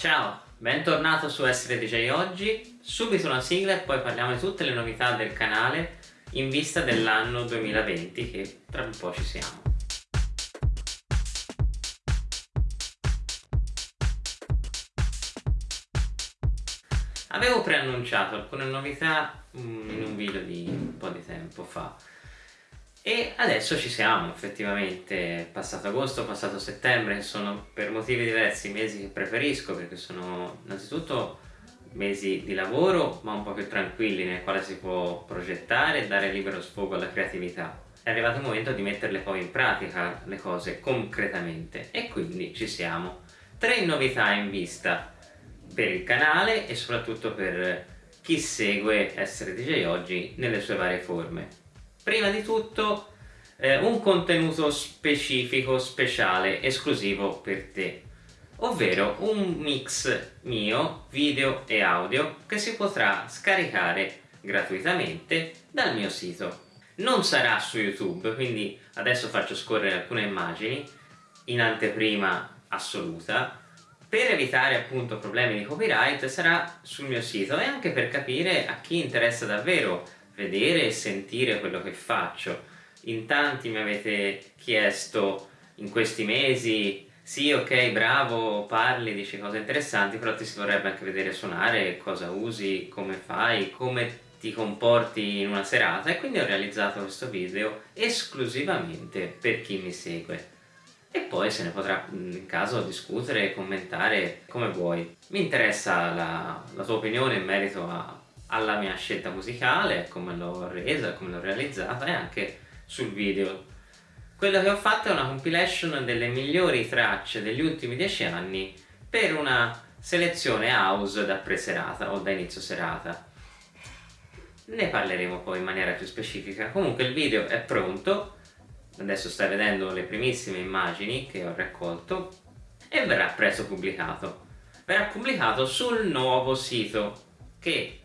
Ciao, bentornato su Essere DJ oggi, subito una sigla e poi parliamo di tutte le novità del canale in vista dell'anno 2020 che tra un po' ci siamo. Avevo preannunciato alcune novità mm, in un video di un po' di tempo fa e adesso ci siamo effettivamente, passato agosto, passato settembre, sono per motivi diversi mesi che preferisco perché sono innanzitutto mesi di lavoro ma un po' più tranquilli nel quale si può progettare e dare libero sfogo alla creatività. È arrivato il momento di metterle poi in pratica le cose concretamente e quindi ci siamo. Tre novità in vista per il canale e soprattutto per chi segue Essere DJ Oggi nelle sue varie forme. Prima di tutto eh, un contenuto specifico, speciale, esclusivo per te ovvero un mix mio, video e audio che si potrà scaricare gratuitamente dal mio sito. Non sarà su YouTube, quindi adesso faccio scorrere alcune immagini in anteprima assoluta per evitare appunto problemi di copyright sarà sul mio sito e anche per capire a chi interessa davvero vedere e sentire quello che faccio. In tanti mi avete chiesto in questi mesi sì ok bravo parli, dici cose interessanti però ti si vorrebbe anche vedere suonare, cosa usi, come fai, come ti comporti in una serata e quindi ho realizzato questo video esclusivamente per chi mi segue e poi se ne potrà in caso discutere e commentare come vuoi. Mi interessa la, la tua opinione in merito a, alla mia scelta musicale, come l'ho resa, come l'ho realizzata e anche sul video. Quello che ho fatto è una compilation delle migliori tracce degli ultimi dieci anni per una selezione house da pre-serata o da inizio serata. Ne parleremo poi in maniera più specifica. Comunque il video è pronto, adesso stai vedendo le primissime immagini che ho raccolto e verrà presto pubblicato verrà pubblicato sul nuovo sito che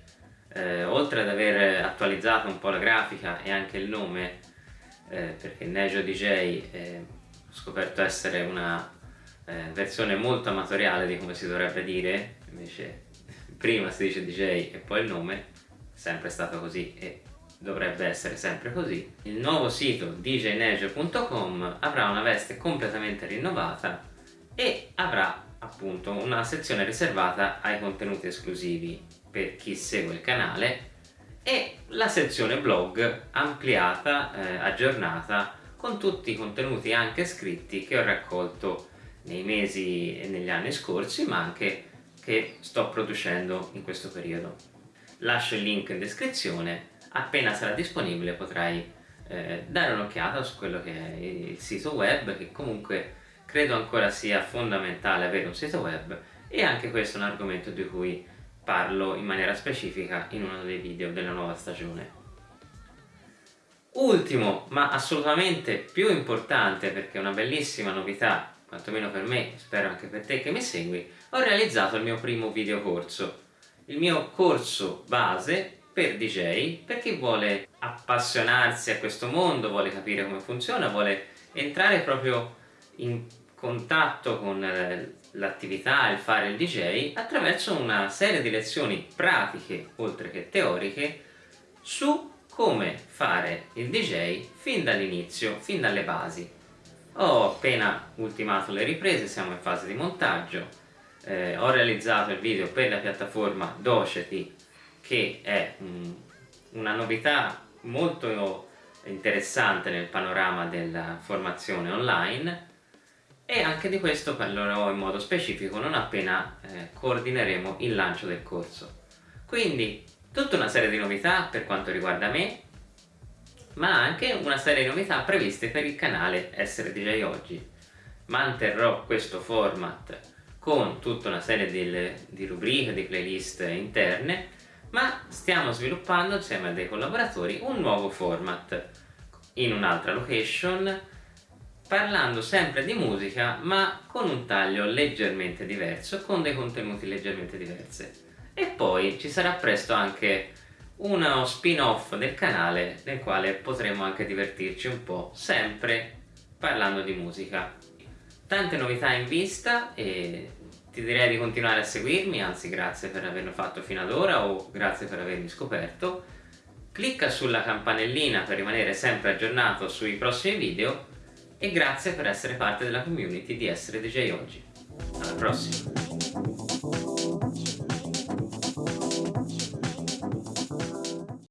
eh, oltre ad aver attualizzato un po' la grafica e anche il nome eh, perché Nejo DJ eh, ho scoperto essere una eh, versione molto amatoriale di come si dovrebbe dire invece prima si dice DJ e poi il nome sempre stato così e dovrebbe essere sempre così. Il nuovo sito djnejo.com avrà una veste completamente rinnovata e avrà appunto una sezione riservata ai contenuti esclusivi per chi segue il canale e la sezione blog ampliata, eh, aggiornata con tutti i contenuti anche scritti che ho raccolto nei mesi e negli anni scorsi ma anche che sto producendo in questo periodo. Lascio il link in descrizione appena sarà disponibile potrai eh, dare un'occhiata su quello che è il sito web che comunque credo ancora sia fondamentale avere un sito web e anche questo è un argomento di cui parlo in maniera specifica in uno dei video della nuova stagione. Ultimo, ma assolutamente più importante perché è una bellissima novità, quantomeno per me, spero anche per te che mi segui, ho realizzato il mio primo video corso. Il mio corso base per DJ, per chi vuole appassionarsi a questo mondo, vuole capire come funziona, vuole entrare proprio in contatto con eh, l'attività, il fare il DJ, attraverso una serie di lezioni pratiche, oltre che teoriche, su come fare il DJ fin dall'inizio, fin dalle basi. Ho appena ultimato le riprese, siamo in fase di montaggio, eh, ho realizzato il video per la piattaforma Doceti che è um, una novità molto interessante nel panorama della formazione online e anche di questo parlerò in modo specifico non appena eh, coordineremo il lancio del corso. Quindi tutta una serie di novità per quanto riguarda me ma anche una serie di novità previste per il canale Essere DJ Oggi. Manterrò questo format con tutta una serie di, di rubriche, di playlist interne ma stiamo sviluppando insieme a dei collaboratori un nuovo format in un'altra location parlando sempre di musica ma con un taglio leggermente diverso con dei contenuti leggermente diversi. E poi ci sarà presto anche uno spin off del canale nel quale potremo anche divertirci un po' sempre parlando di musica. Tante novità in vista e ti direi di continuare a seguirmi anzi grazie per averlo fatto fino ad ora o grazie per avermi scoperto. Clicca sulla campanellina per rimanere sempre aggiornato sui prossimi video e grazie per essere parte della community di Essere DJ Oggi. Alla prossima!